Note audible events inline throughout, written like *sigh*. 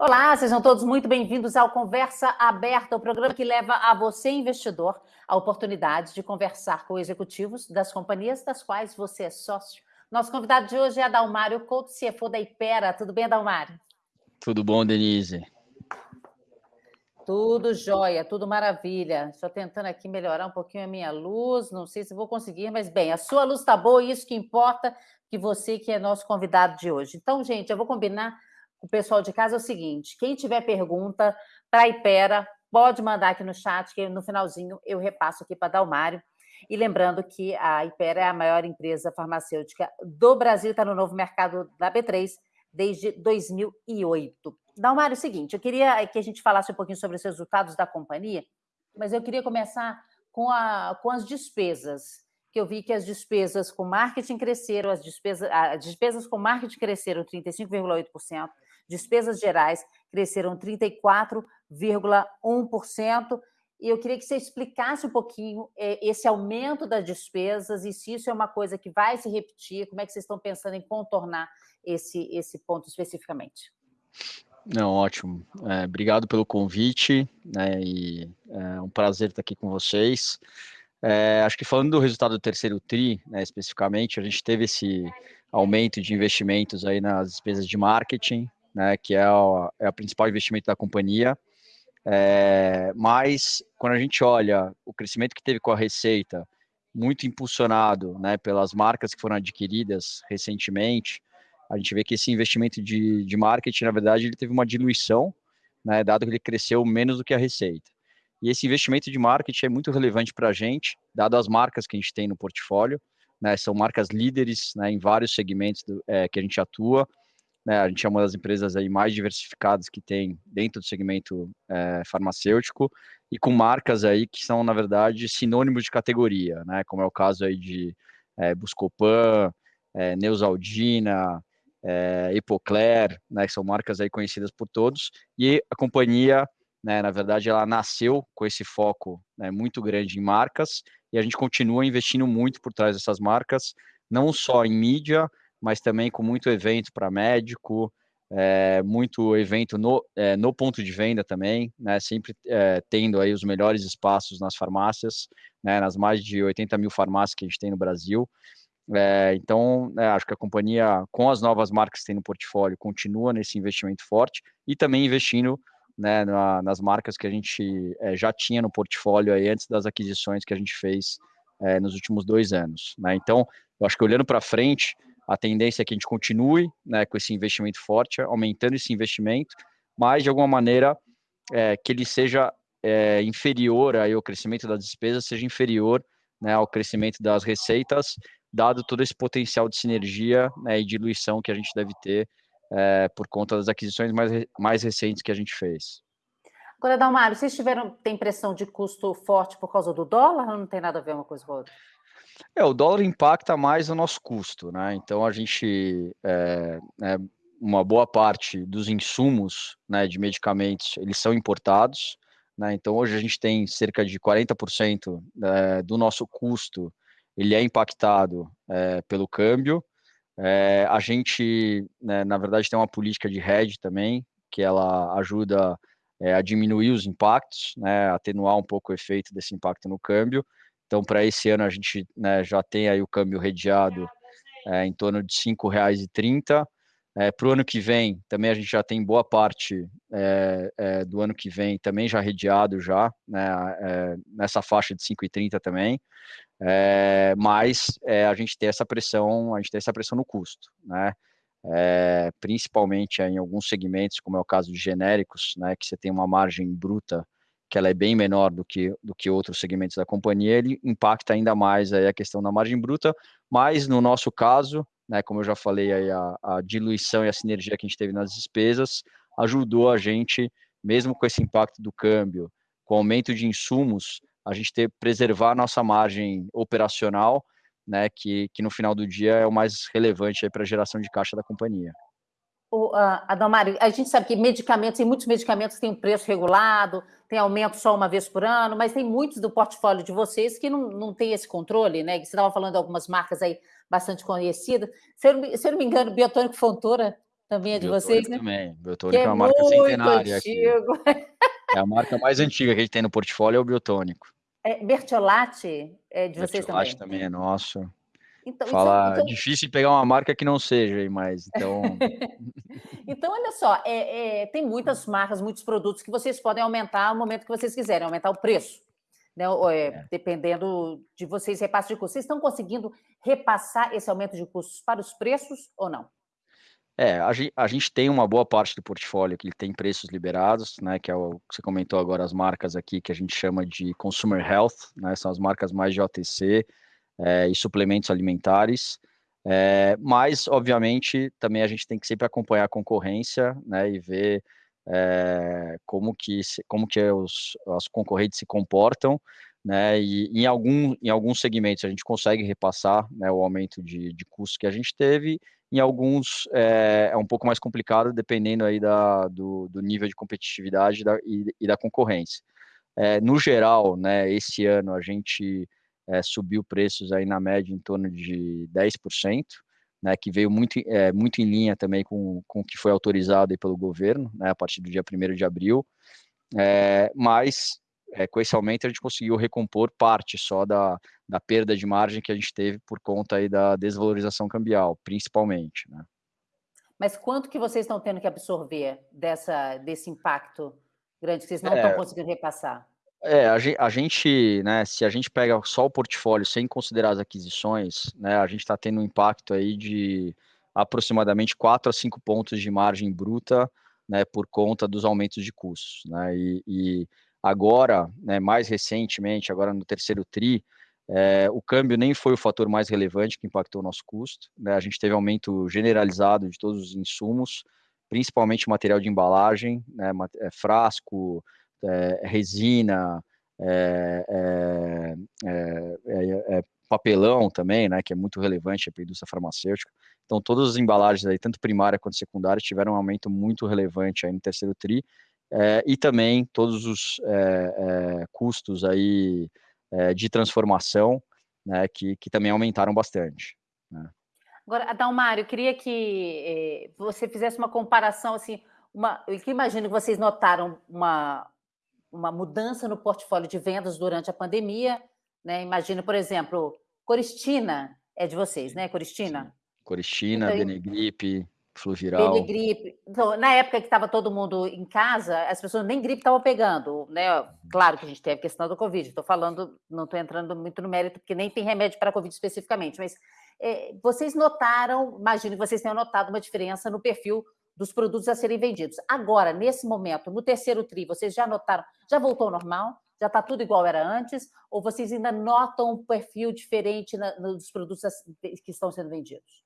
Olá, sejam todos muito bem-vindos ao Conversa Aberta, o programa que leva a você, investidor, a oportunidade de conversar com executivos das companhias das quais você é sócio. Nosso convidado de hoje é Adalmário Couto, CFO da Ipera. Tudo bem, Adalmário? Tudo bom, Denise? Tudo jóia, tudo maravilha. Estou tentando aqui melhorar um pouquinho a minha luz, não sei se vou conseguir, mas bem, a sua luz está boa, isso que importa, que você que é nosso convidado de hoje. Então, gente, eu vou combinar o pessoal de casa é o seguinte: quem tiver pergunta para a Ipera, pode mandar aqui no chat, que no finalzinho eu repasso aqui para Dalmário. E lembrando que a Ipera é a maior empresa farmacêutica do Brasil, está no novo mercado da B3 desde 2008. Dalmário, é o seguinte, eu queria que a gente falasse um pouquinho sobre os resultados da companhia, mas eu queria começar com, a, com as despesas, que eu vi que as despesas com marketing cresceram, as despesas, as despesas com marketing cresceram 35,8%, Despesas gerais cresceram 34,1%. E eu queria que você explicasse um pouquinho é, esse aumento das despesas e se isso é uma coisa que vai se repetir, como é que vocês estão pensando em contornar esse, esse ponto especificamente? Não, ótimo. É, obrigado pelo convite, né, e é um prazer estar aqui com vocês. É, acho que falando do resultado do terceiro TRI, né, especificamente, a gente teve esse aumento de investimentos aí nas despesas de marketing, né, que é o é principal investimento da companhia. É, mas quando a gente olha o crescimento que teve com a receita, muito impulsionado né, pelas marcas que foram adquiridas recentemente, a gente vê que esse investimento de, de marketing, na verdade, ele teve uma diluição, né, dado que ele cresceu menos do que a receita. E esse investimento de marketing é muito relevante para a gente, dado as marcas que a gente tem no portfólio, né, são marcas líderes né, em vários segmentos do, é, que a gente atua, né, a gente é uma das empresas aí mais diversificadas que tem dentro do segmento é, farmacêutico e com marcas aí que são, na verdade, sinônimos de categoria, né, como é o caso aí de é, Buscopan, é, Neusaldina, é, Epocler, né, que são marcas aí conhecidas por todos, e a companhia, né, na verdade, ela nasceu com esse foco né, muito grande em marcas, e a gente continua investindo muito por trás dessas marcas, não só em mídia, mas também com muito evento para médico, é, muito evento no, é, no ponto de venda também, né, sempre é, tendo aí os melhores espaços nas farmácias, né, nas mais de 80 mil farmácias que a gente tem no Brasil. então, né, acho que a companhia, com as novas marcas que tem no portfólio, continua nesse investimento forte e também investindo né, na, nas marcas que a gente já tinha no portfólio aí antes das aquisições que a gente fez nos últimos dois anos. Né? Então, eu acho que olhando para frente, a tendência é que a gente continue né, com esse investimento forte, aumentando esse investimento, mas de alguma maneira é, que ele seja é, inferior aí, o crescimento das despesas seja inferior né, ao crescimento das receitas, dado todo esse potencial de sinergia né, e diluição que a gente deve ter é, por conta das aquisições mais, mais recentes que a gente fez. Agora, Dalmário, vocês tiveram, tem pressão de custo forte por causa do dólar ou não tem nada a ver uma coisa com a outra? É, o dólar impacta mais o nosso custo, né? Então a gente, é, é, uma boa parte dos insumos né, de medicamentos, eles são importados, né? Então hoje a gente tem cerca de 40% é, do nosso custo, ele é impactado é, pelo câmbio. É, a gente, né, na verdade, tem uma política de hedge também, que ela ajuda é, a diminuir os impactos, né, atenuar um pouco o efeito desse impacto no câmbio. Então, para esse ano, a gente né, já tem aí o câmbio redeado é, em torno de R$ 5,30. É, para o ano que vem, também a gente já tem boa parte é, é, do ano que vem também já redeado já, né, é, nessa faixa de 5,30 também. É, mas a gente tem essa pressão, a gente tem essa pressão no custo, né? principalmente em alguns segmentos, como é o caso de genéricos, né, que você tem uma margem bruta que ela é bem menor do que, do que outros segmentos da companhia, ele impacta ainda mais aí a questão da margem bruta, mas no nosso caso, né, como eu já falei, aí a, a diluição e a sinergia que a gente teve nas despesas ajudou a gente, mesmo com esse impacto do câmbio, com o aumento de insumos, a gente ter preservar a nossa margem operacional, né, que, que no final do dia é o mais relevante para a geração de caixa da companhia. O, uh, Adalmário, a gente sabe que medicamentos, tem muitos medicamentos que têm preço regulado, tem aumento só uma vez por ano, mas tem muitos do portfólio de vocês que não, não tem esse controle, né? Você estava falando de algumas marcas aí bastante conhecidas. Se eu, se eu não me engano, Biotônico Fontoura Também é de vocês, né? Também. Biotônico é, é uma marca centenária antigo. aqui. *laughs* É a marca mais antiga que a gente tem no portfólio, é o Biotônico. É, Bertiolati é de vocês Bertiolati também? também é nosso. Então, Fala, então... difícil pegar uma marca que não seja, mas então. *laughs* então, olha só, é, é, tem muitas marcas, muitos produtos que vocês podem aumentar no momento que vocês quiserem, aumentar o preço. Né, é, é. Dependendo de vocês, repasse de custos. Vocês estão conseguindo repassar esse aumento de custos para os preços ou não? É, a gente, a gente tem uma boa parte do portfólio que tem preços liberados, né, que é o que você comentou agora, as marcas aqui que a gente chama de Consumer Health, né, são as marcas mais de OTC é, e suplementos alimentares, é, mas, obviamente, também a gente tem que sempre acompanhar a concorrência, né, e ver é, como que, como que os, as concorrentes se comportam, né, e em, algum, em alguns segmentos a gente consegue repassar né, o aumento de, de custo que a gente teve, em alguns é, é, um pouco mais complicado, dependendo aí da, do, do nível de competitividade da, e, e, da concorrência. É, no geral, né, esse ano a gente é, subiu preços aí na média em torno de 10%, né, que veio muito, é, muito em linha também com, com o que foi autorizado pelo governo, né, a partir do dia 1 de abril, é, mas com esse aumento a gente conseguiu recompor parte só da, da perda de margem que a gente teve por conta aí da desvalorização cambial, principalmente. Né? Mas quanto que vocês estão tendo que absorver dessa, desse impacto grande que vocês não é, estão conseguindo repassar? É, a gente, né, se a gente pega só o portfólio sem considerar as aquisições, né, a gente está tendo um impacto aí de aproximadamente 4 a 5 pontos de margem bruta, né, por conta dos aumentos de custos, né, e, e Agora, né, mais recentemente, agora no terceiro TRI, é, o câmbio nem foi o fator mais relevante que impactou o nosso custo. Né? A gente teve aumento generalizado de todos os insumos, principalmente material de embalagem, né? É, frasco, é, resina, é, é, papelão também, né? que é muito relevante para a indústria farmacêutica. Então, todas as embalagens, aí, tanto primária quanto secundária, tiveram um aumento muito relevante aí no terceiro TRI, é, e também todos os é, é, custos aí de transformação, né, que, que também aumentaram bastante. Né. Agora, eu queria que você fizesse uma comparação, assim, uma, eu imagino que vocês notaram uma, uma mudança no portfólio de vendas durante a pandemia, né? Imagino, por exemplo, Coristina é de vocês, né, Coristina? Coristina, então, Benegripe, flu gripe. Então, na época que estava todo mundo em casa, as pessoas nem gripe estavam pegando, né? Claro que a gente teve a questão do Covid. Estou falando, não estou entrando muito no mérito, porque nem tem remédio para Covid especificamente, mas é, vocês notaram, imagino que vocês tenham notado uma diferença no perfil dos produtos a serem vendidos. Agora, nesse momento, no terceiro TRI, vocês já notaram, já voltou ao normal? Já está tudo igual era antes? Ou vocês ainda notam um perfil diferente na, nos produtos que estão sendo vendidos?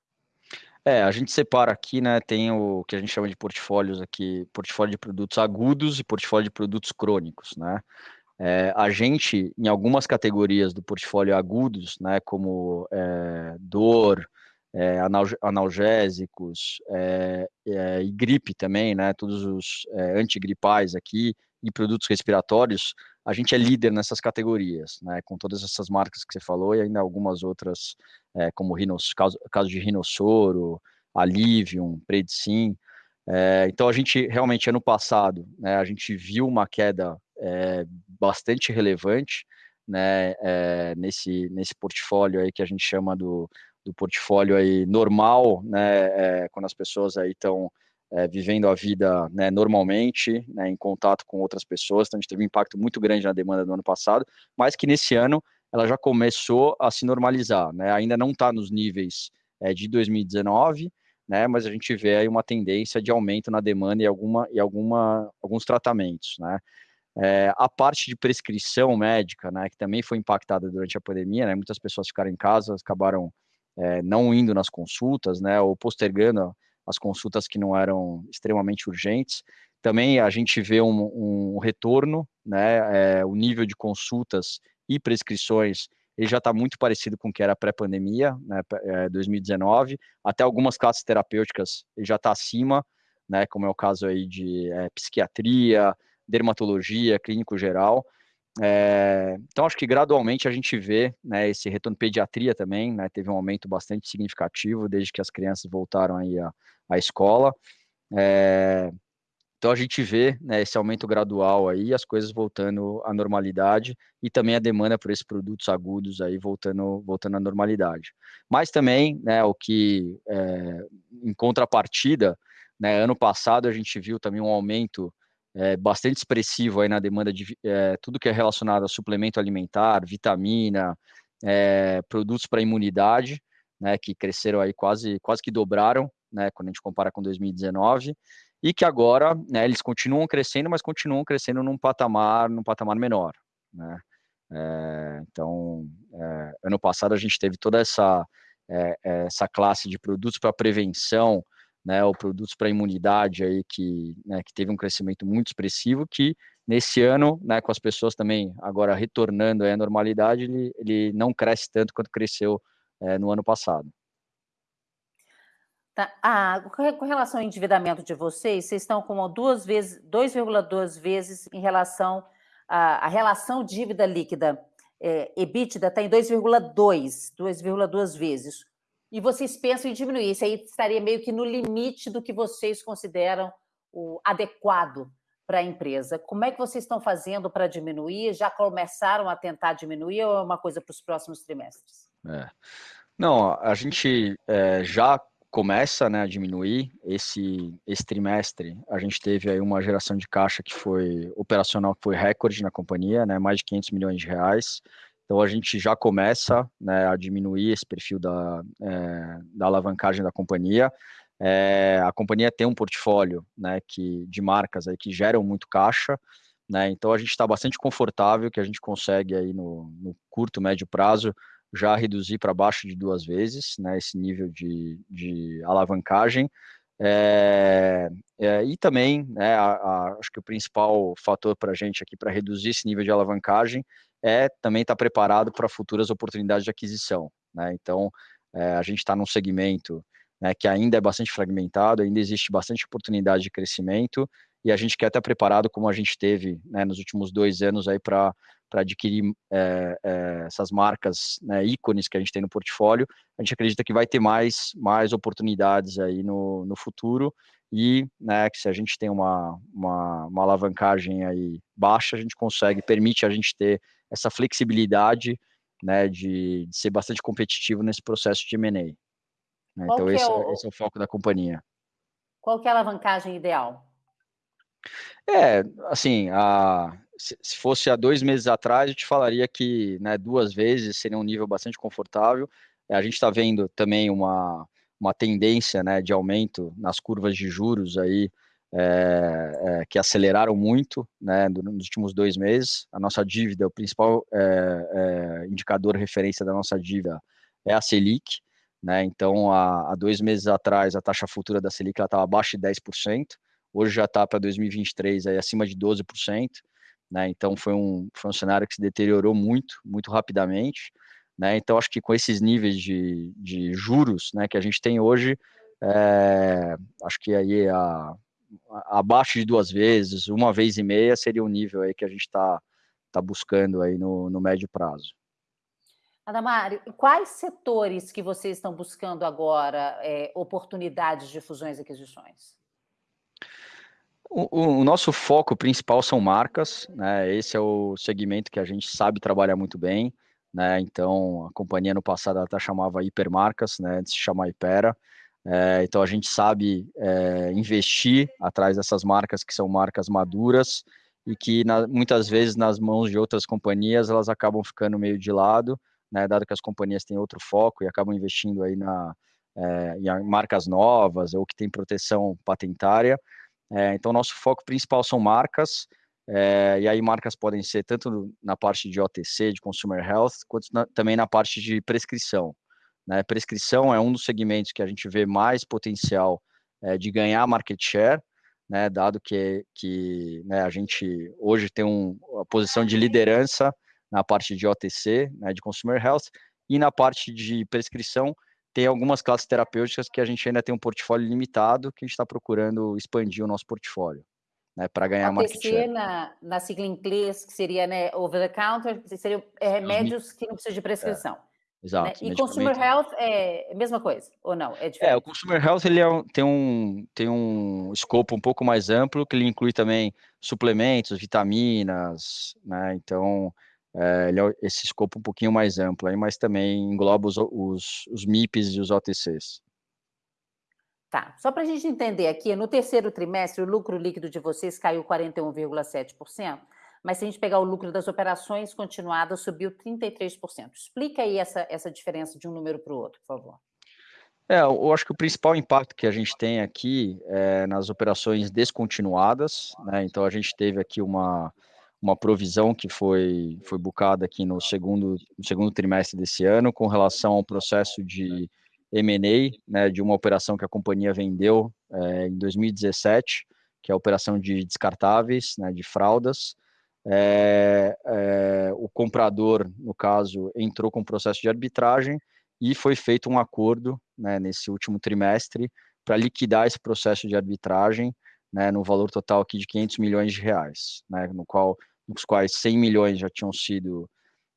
É, a gente separa aqui, né, tem o que a gente chama de portfólios aqui, portfólio de produtos agudos e portfólio de produtos crônicos, né. É, a gente, em algumas categorias do portfólio agudos, né, como é, dor, é, analgésicos é, é, e gripe também, né, todos os antigripais aqui e produtos respiratórios, a gente é líder nessas categorias, né, com todas essas marcas que você falou e ainda algumas outras, como Rinos, caso, caso de Rinossoro, Alivium, Predsim. É, então, a gente realmente, ano passado, né, a gente viu uma queda bastante relevante né, nesse, nesse portfólio aí que a gente chama do, do portfólio aí normal, né, é, quando as pessoas aí estão é, vivendo a vida né, normalmente, né, em contato com outras pessoas. Então, a gente teve um impacto muito grande na demanda do ano passado, mas que nesse ano ela já começou a se normalizar. Né? Ainda não está nos níveis é, de 2019, né, mas a gente vê aí uma tendência de aumento na demanda e, alguma, e alguma, alguns tratamentos. Né? É, a parte de prescrição médica, né, que também foi impactada durante a pandemia, né, muitas pessoas ficaram em casa, acabaram é, não indo nas consultas, né, ou postergando as consultas que não eram extremamente urgentes. Também a gente vê um, um retorno, né, é, o nível de consultas e prescrições ele já está muito parecido com o que era pré-pandemia, né, é, 2019, até algumas classes terapêuticas ele já está acima, né, como é o caso aí de é, psiquiatria, dermatologia, clínico geral, É, então, acho que gradualmente a gente vê né, esse retorno pediatria também, né, teve um aumento bastante significativo desde que as crianças voltaram aí à, à escola. É, então a gente vê né, esse aumento gradual aí, as coisas voltando à normalidade e também a demanda por esses produtos agudos aí voltando, voltando à normalidade. Mas também, né, o que é, em contrapartida, né, ano passado a gente viu também um aumento é, bastante expressivo aí na demanda de é, tudo que é relacionado a suplemento alimentar, vitamina, é, produtos para imunidade, né, que cresceram aí quase, quase que dobraram, né, quando a gente compara com 2019 e que agora né, eles continuam crescendo, mas continuam crescendo num patamar, num patamar menor. Né? É, então, é, ano passado a gente teve toda essa, é, essa classe de produtos para prevenção, né, ou produtos para imunidade aí que, né, que teve um crescimento muito expressivo, que nesse ano, né, com as pessoas também agora retornando à normalidade, ele, ele não cresce tanto quanto cresceu é, no ano passado. Tá. Ah, com relação ao endividamento de vocês, vocês estão com duas vezes, 2,2 vezes em relação à, relação dívida líquida é, EBITDA está em 2,2, 2,2 vezes. E vocês pensam em diminuir, isso aí estaria meio que no limite do que vocês consideram o adequado para a empresa. Como é que vocês estão fazendo para diminuir? Já começaram a tentar diminuir ou é uma coisa para os próximos trimestres? É. Não, a gente é, já começa né, a diminuir. Esse, esse trimestre, a gente teve aí uma geração de caixa que foi operacional, que foi recorde na companhia, né, mais de 500 milhões de reais. Então, a gente já começa né, a diminuir esse perfil da, é, da alavancagem da companhia. É, a companhia tem um portfólio né, que, de marcas aí que geram muito caixa, né, então a gente está bastante confortável que a gente consegue aí no, no curto, médio prazo já reduzir para baixo de duas vezes, né, esse nível de, de alavancagem. É, é, e também, né, a, a, acho que o principal fator para a gente aqui para reduzir esse nível de alavancagem é também estar tá preparado para futuras oportunidades de aquisição. Né? Então, é, a gente está num segmento né, que ainda é bastante fragmentado, ainda existe bastante oportunidade de crescimento e a gente quer estar preparado como a gente teve né, nos últimos dois anos aí para para adquirir é, é, essas marcas né, ícones que a gente tem no portfólio, a gente acredita que vai ter mais, mais oportunidades aí no, no futuro e né, que se a gente tem uma, uma, uma, alavancagem aí baixa, a gente consegue, permite a gente ter essa flexibilidade né, de, de ser bastante competitivo nesse processo de M&A. Né? Então esse é, o, esse é o foco da companhia. Qual que é a alavancagem ideal? É, assim, a, se fosse há dois meses atrás, eu te falaria que né, duas vezes seria um nível bastante confortável. A gente está vendo também uma, uma tendência né, de aumento nas curvas de juros aí, é, é, que aceleraram muito né, nos últimos dois meses. A nossa dívida, o principal é, indicador referência da nossa dívida é a Selic. Né, então, há, há dois meses atrás, a taxa futura da Selic estava abaixo de 10%, hoje já está para 2023 aí, acima de 12%. Né? Então foi um, foi um cenário que se deteriorou muito, muito rapidamente. Né? Então acho que com esses níveis de, de juros né, que a gente tem hoje, acho que aí a, abaixo de duas vezes, uma vez e meia seria o nível aí que a gente está tá buscando aí no, no médio prazo. Adamário, quais setores que vocês estão buscando agora é, oportunidades de fusões e aquisições? O, o, nosso foco principal são marcas, né? Esse é o segmento que a gente sabe trabalhar muito bem, né? Então, a companhia no passado até chamava Hipermarcas, né? Antes de chamar Hipera. É, então, a gente sabe é, investir atrás dessas marcas que são marcas maduras e que na, muitas vezes nas mãos de outras companhias elas acabam ficando meio de lado, né? Dado que as companhias têm outro foco e acabam investindo aí na é, em marcas novas ou que tem proteção patentária. É, então, nosso foco principal são marcas, é, e aí marcas podem ser tanto na parte de OTC, de Consumer Health, quanto na, também na parte de prescrição. Né? Prescrição é um dos segmentos que a gente vê mais potencial é, de ganhar market share, né? dado que, que né, a gente hoje tem um, uma posição de liderança na parte de OTC, né, de Consumer Health, e na parte de prescrição, tem algumas classes terapêuticas que a gente ainda tem um portfólio limitado, que a gente está procurando expandir o nosso portfólio. né, para ganhar OTC, market share. Na, na sigla em inglês, que seria né, over the counter, seriam é, remédios que não precisam de prescrição. É. Exato. Né? E consumer health é a mesma coisa, ou não? É, é o consumer health ele é, tem, um, tem um escopo um pouco mais amplo, que ele inclui também suplementos, vitaminas, né? Então, é, ele é esse escopo um pouquinho mais amplo, aí, mas também engloba os, os, os MIPs e os OTCs. Tá, só para a gente entender aqui, no terceiro trimestre, o lucro líquido de vocês caiu 41,7%, mas se a gente pegar o lucro das operações continuadas, subiu 33%. Explica aí essa, essa diferença de um número para o outro, por favor. É, eu acho que o principal impacto que a gente tem aqui é nas operações descontinuadas, né? Então a gente teve aqui uma, uma provisão que foi, foi bucada aqui no segundo, no segundo trimestre desse ano com relação ao processo de M&A, né, de uma operação que a companhia vendeu é, em 2017, que é a operação de descartáveis, né, de fraldas, é, é, o comprador, no caso, entrou com um processo de arbitragem e foi feito um acordo né, nesse último trimestre para liquidar esse processo de arbitragem né, no valor total aqui de 500 milhões de reais, né, no qual, nos quais 100 milhões já tinham sido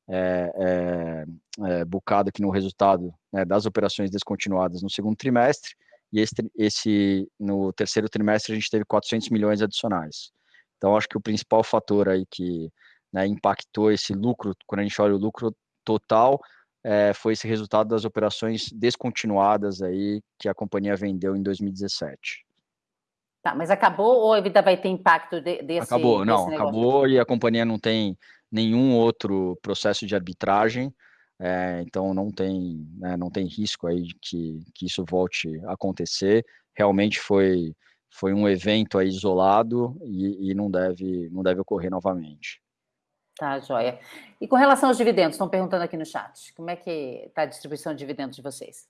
é, é, é, bucado aqui no resultado né, das operações descontinuadas no segundo trimestre, e esse, esse, no terceiro trimestre a gente teve 400 milhões adicionais. Então, acho que o principal fator aí que né, impactou esse lucro, quando a gente olha o lucro total, é, foi esse resultado das operações descontinuadas aí que a companhia vendeu em 2017. Tá, mas acabou ou ainda vai ter impacto de, desse Acabou, não, desse acabou e a companhia não tem nenhum outro processo de arbitragem, é, então não tem, né, não tem risco aí de que, que isso volte a acontecer. Realmente foi foi um evento aí isolado e, e, não, deve, não deve ocorrer novamente. Tá, joia. E com relação aos dividendos, estão perguntando aqui no chat, como é que está a distribuição de dividendos de vocês?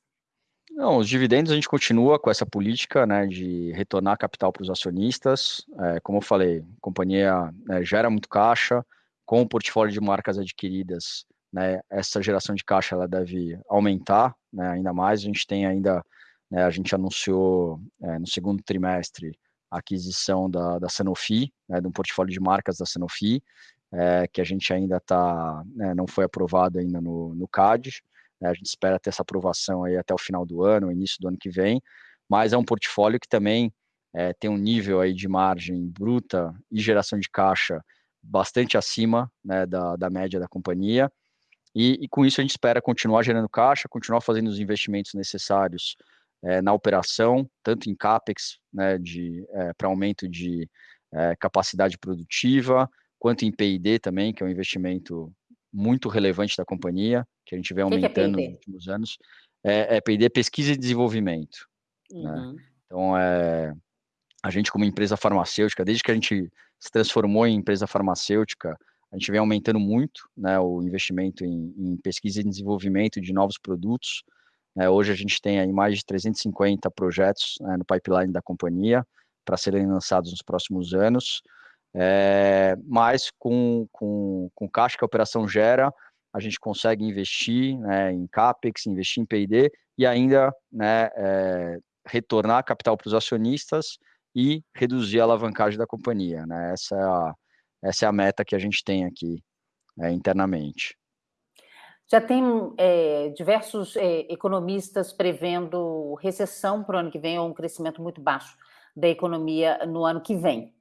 Não, os dividendos a gente continua com essa política né, de retornar capital para os acionistas. É, como eu falei, a companhia né, gera muito caixa, com o portfólio de marcas adquiridas, né, essa geração de caixa ela deve aumentar né, ainda mais. A gente tem ainda né, a gente anunciou é, no segundo trimestre a aquisição da, da Sanofi, né, de um portfólio de marcas da Sanofi, é, que a gente ainda está, né, não foi aprovado ainda no, no CAD. Né, a gente espera ter essa aprovação aí até o final do ano, início do ano que vem. Mas é um portfólio que também é, tem um nível aí de margem bruta e geração de caixa bastante acima né, da, da média da companhia. E, e, com isso a gente espera continuar gerando caixa, continuar fazendo os investimentos necessários é, na operação, tanto em CAPEX, né, é, para aumento de é, capacidade produtiva, quanto em P&D também, que é um investimento muito relevante da companhia, que a gente vem aumentando é nos últimos anos. É, é P&D pesquisa e desenvolvimento. Né? Uhum. Né? Então, é, a gente como empresa farmacêutica, desde que a gente se transformou em empresa farmacêutica, a gente vem aumentando muito né, o investimento em, em pesquisa e desenvolvimento de novos produtos, né, hoje a gente tem aí mais de 350 projetos né, no pipeline da companhia para serem lançados nos próximos anos. É, mas com, com, com caixa que a operação gera, a gente consegue investir né, em CAPEX, investir em P&D e ainda né, é, retornar capital para os acionistas e reduzir a alavancagem da companhia. Né? Essa, é a, essa é a meta que a gente tem aqui é, internamente. Já tem é, diversos é, economistas prevendo recessão para o ano que vem ou um crescimento muito baixo da economia no ano que vem.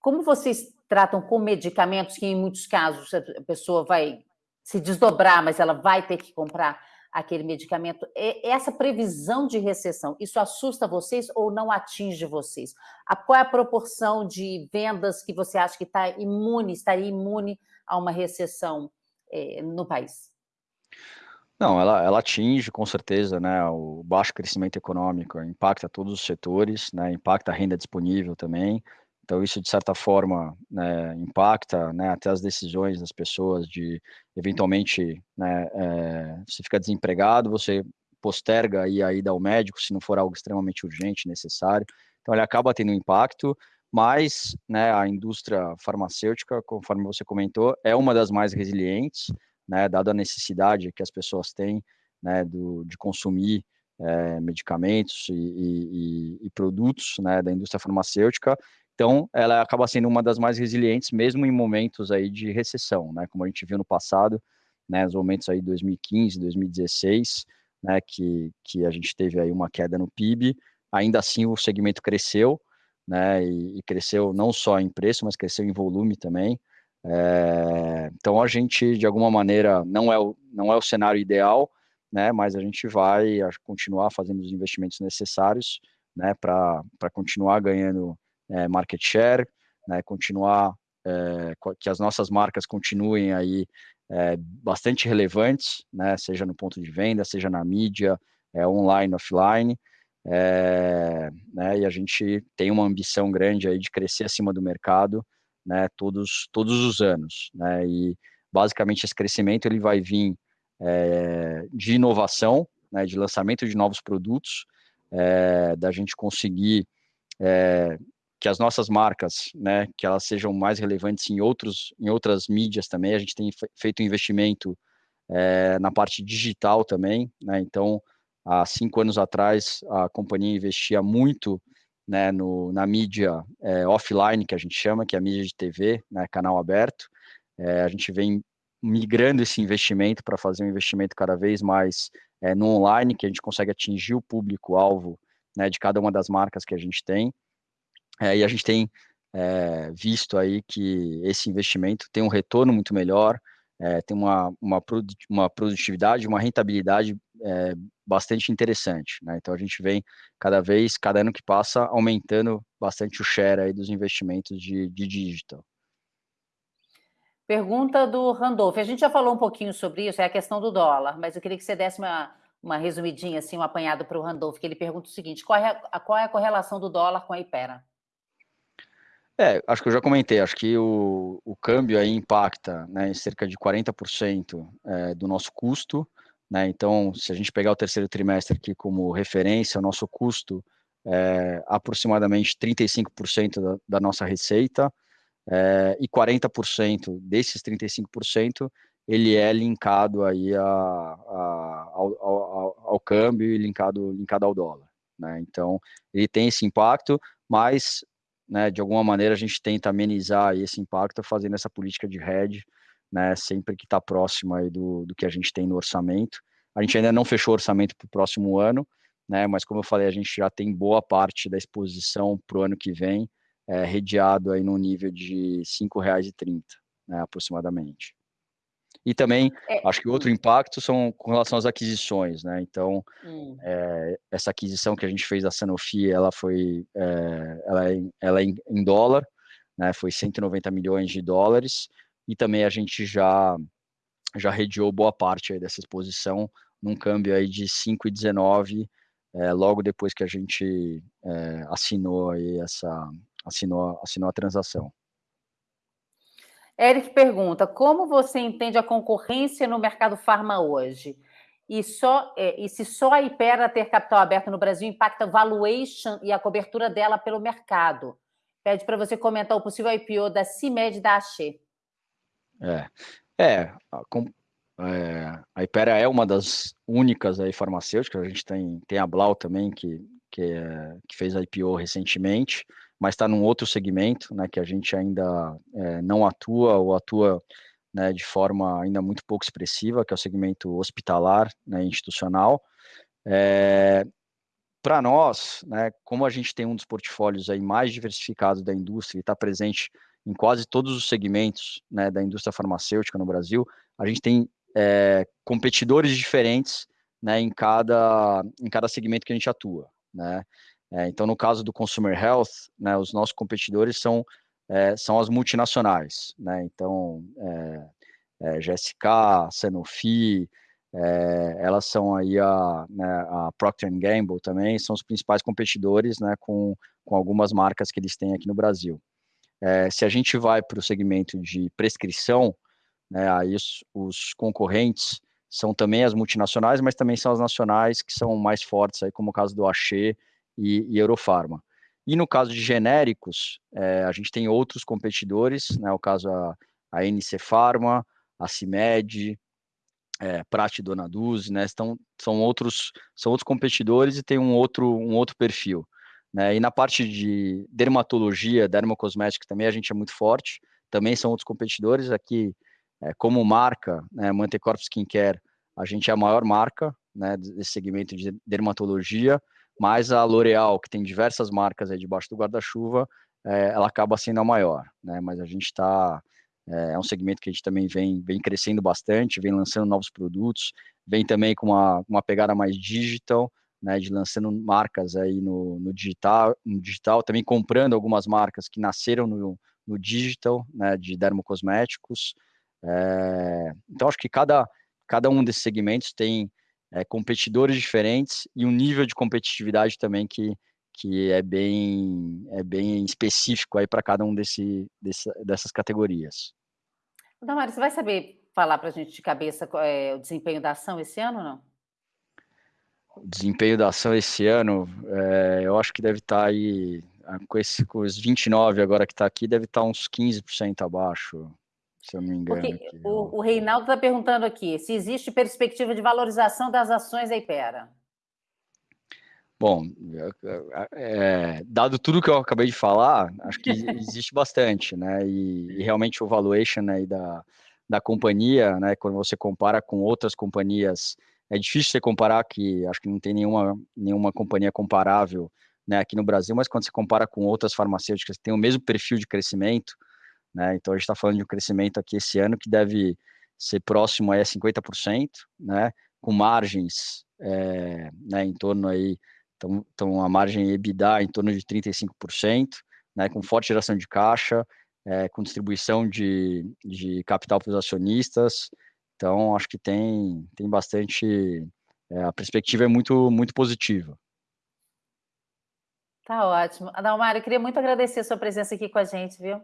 Como vocês tratam com medicamentos que, em muitos casos, a pessoa vai se desdobrar, mas ela vai ter que comprar aquele medicamento? Essa previsão de recessão, isso assusta vocês ou não atinge vocês? Qual é a proporção de vendas que você acha que está imune, estaria imune a uma recessão é, no país? Não, ela, ela atinge com certeza, né, o baixo crescimento econômico, impacta todos os setores, né, impacta a renda disponível também. Então isso de certa forma né, impacta, né, até as decisões das pessoas de eventualmente, né, é, você fica desempregado, você posterga aí a ida ao médico se não for algo extremamente urgente, necessário. Então ele acaba tendo um impacto, mas né, a indústria farmacêutica, conforme você comentou, é uma das mais resilientes né, dada a necessidade que as pessoas têm, né, do, de consumir é, medicamentos e, e, e, produtos, né, da indústria farmacêutica. Então, ela acaba sendo uma das mais resilientes, mesmo em momentos aí de recessão, né? Como a gente viu no passado, né? Os momentos aí de 2015, 2016, né? Que, que a gente teve aí uma queda no PIB, ainda assim o segmento cresceu, né? E, e cresceu não só em preço, mas cresceu em volume também. É, então a gente, de alguma maneira, não é o, não é o cenário ideal, né? Mas a gente vai continuar fazendo os investimentos necessários, né? Para continuar ganhando é, market share, né, continuar é, que as nossas marcas continuem aí é, bastante relevantes, né, seja no ponto de venda, seja na mídia, é, online, offline, é, né, e a gente tem uma ambição grande aí de crescer acima do mercado, né, todos, todos os anos, né, e basicamente esse crescimento ele vai vir é, de inovação, né, de lançamento de novos produtos, é, da gente conseguir é, que as nossas marcas, né, que elas sejam mais relevantes em outros, em outras mídias também. A gente tem feito investimento é, na parte digital também, né. Então, há cinco anos atrás, a companhia investia muito, né, no, na mídia é, offline que a gente chama, que é a mídia de TV, né, canal aberto. É, a gente vem migrando esse investimento para fazer um investimento cada vez mais é, no online, que a gente consegue atingir o público-alvo né, de cada uma das marcas que a gente tem. É, e a gente tem é, visto aí que esse investimento tem um retorno muito melhor, é, tem uma, uma, uma produtividade, uma rentabilidade é, bastante interessante. Né? Então a gente vem cada vez, cada ano que passa, aumentando bastante o share aí dos investimentos de, de digital. Pergunta do Randolph. A gente já falou um pouquinho sobre isso, é a questão do dólar, mas eu queria que você desse uma, uma resumidinha, assim, um apanhado para o Randolph, que ele pergunta o seguinte: qual é a, qual é a correlação do dólar com a Ipera? É, acho que eu já comentei, acho que o, o câmbio aí impacta né, em cerca de 40% é, do nosso custo, né, então se a gente pegar o terceiro trimestre aqui como referência, o nosso custo é aproximadamente 35% da, da nossa receita, é, e 40% desses 35% ele é linkado aí a, a, ao, ao, ao, câmbio e linkado, linkado ao dólar. Né? Então, ele tem esse impacto, mas né, de alguma maneira a gente tenta amenizar esse impacto fazendo essa política de hedge, né, sempre que está próximo aí do, do que a gente tem no orçamento. A gente ainda não fechou o orçamento para o próximo ano, né, mas como eu falei, a gente já tem boa parte da exposição para o ano que vem, é, redeado aí no nível de R$ 5,30, né, aproximadamente. E também, é, acho que outro hum. impacto são com relação às aquisições, né? Então, hum. é, essa aquisição que a gente fez da Sanofi, ela foi, é, ela, é, ela é em, em, dólar, né? Foi 190 milhões de dólares, e também a gente já, já redeou boa parte dessa exposição num câmbio aí de 5,19, é, logo depois que a gente é, assinou aí essa, assinou, assinou a transação. Eric pergunta: como você entende a concorrência no mercado farma hoje? E, só, é, e se só a Ipera ter capital aberto no Brasil impacta a valuation e a cobertura dela pelo mercado? Pede para você comentar o possível IPO da CIMED da Axê. É, é, a, é, a Ipera é uma das únicas aí farmacêuticas, a gente tem, tem a Blau também, que, que, é, que fez a IPO recentemente, mas está num outro segmento, né, que a gente ainda é, não atua ou atua né, de forma ainda muito pouco expressiva, que é o segmento hospitalar, né, institucional. É, Para nós, né, como a gente tem um dos portfólios aí mais diversificados da indústria e está presente em quase todos os segmentos né, da indústria farmacêutica no Brasil, a gente tem é, competidores diferentes né, em, cada, em cada segmento que a gente atua. Né? É, então, no caso do Consumer Health, né, os nossos competidores são, é, são as multinacionais. Né? Então, GSK, Sanofi, elas são aí a, né, a Procter Gamble também, são os principais competidores né, com, com algumas marcas que eles têm aqui no Brasil. É, se a gente vai para o segmento de prescrição, né, aí os, os concorrentes são também as multinacionais, mas também são as nacionais que são mais fortes, aí, como o caso do Axê e, e Eurofarma. E no caso de genéricos, é, a gente tem outros competidores, né, o caso a, a NC Pharma, a CIMED, é, Prate Donaduz, né, estão, são, outros, são outros competidores e tem um outro, um outro perfil. Né? E na parte de dermatologia, dermocosmética também a gente é muito forte, também são outros competidores. Aqui, é, como marca, né, Mantecorp Skincare, a gente é a maior marca né, desse segmento de dermatologia, mas a L'Oréal, que tem diversas marcas aí debaixo do guarda-chuva, é, ela acaba sendo a maior, né? Mas a gente está é, é, um segmento que a gente também vem, vem crescendo bastante, vem lançando novos produtos, vem também com uma, uma pegada mais digital, né, de lançando marcas aí no, no, digital, no digital, também comprando algumas marcas que nasceram no, no digital, né, de dermocosméticos. É, então, acho que cada, cada um desses segmentos tem é, competidores diferentes e um nível de competitividade também que, que é bem é bem específico aí para cada um desse, desse, dessas categorias. Damari, você vai saber falar para a gente de cabeça é, o desempenho da ação esse ano ou não? O desempenho da ação esse ano, é, eu acho que deve estar tá aí, ah, com, esse, com os 29 agora que está aqui, deve estar tá uns 15% abaixo, se eu não me engano. Porque o, o Reinaldo está perguntando aqui se existe perspectiva de valorização das ações da Ipera. Bom, é, dado tudo que eu acabei de falar, acho que *laughs* existe bastante, né? E, e, realmente o valuation aí da, da companhia, né? Quando você compara com outras companhias, é difícil você comparar que acho que não tem nenhuma, nenhuma companhia comparável né, aqui no Brasil, mas quando você compara com outras farmacêuticas que têm o mesmo perfil de crescimento, né? Então a gente está falando de um crescimento aqui esse ano que deve ser próximo a 50%, né? Com margens é, né, em torno aí então, então a margem EBITDA em torno de 35%, né, com forte geração de caixa, é, com distribuição de, de capital para os acionistas. Então, acho que tem, tem bastante. É, a perspectiva é muito, muito positiva. Tá ótimo. Adalmar, eu queria muito agradecer a sua presença aqui com a gente, viu?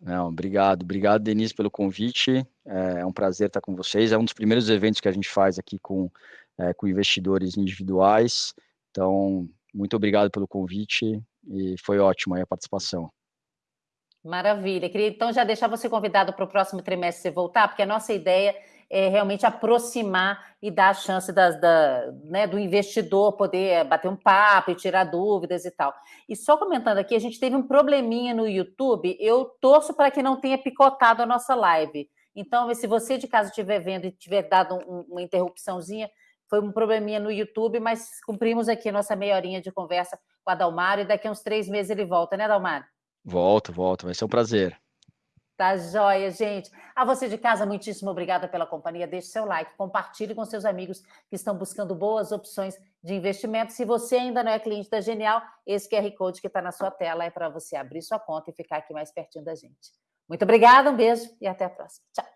Não, obrigado. Obrigado, Denise, pelo convite. É, é um prazer estar com vocês. É um dos primeiros eventos que a gente faz aqui com, é, com investidores individuais. Então, muito obrigado pelo convite e foi ótimo a participação. Maravilha. Queria então já deixar você convidado para o próximo trimestre você voltar, porque a nossa ideia é realmente aproximar e dar a chance das, da, né, do investidor poder bater um papo e tirar dúvidas e tal. E só comentando aqui, a gente teve um probleminha no YouTube. Eu torço para que não tenha picotado a nossa live. Então, se você de casa estiver vendo e tiver dado um, uma interrupçãozinha, foi um probleminha no YouTube, mas cumprimos aqui a nossa meia horinha de conversa com a Dalmário e daqui a uns três meses ele volta, né, Dalmário? Volto, volto, vai ser um prazer. Tá joia, gente. A você de casa, muitíssimo obrigada pela companhia. Deixe seu like, compartilhe com seus amigos que estão buscando boas opções de investimento. Se você ainda não é cliente da Genial, esse QR Code que está na sua tela é para você abrir sua conta e ficar aqui mais pertinho da gente. Muito obrigada, um beijo e até a próxima. Tchau.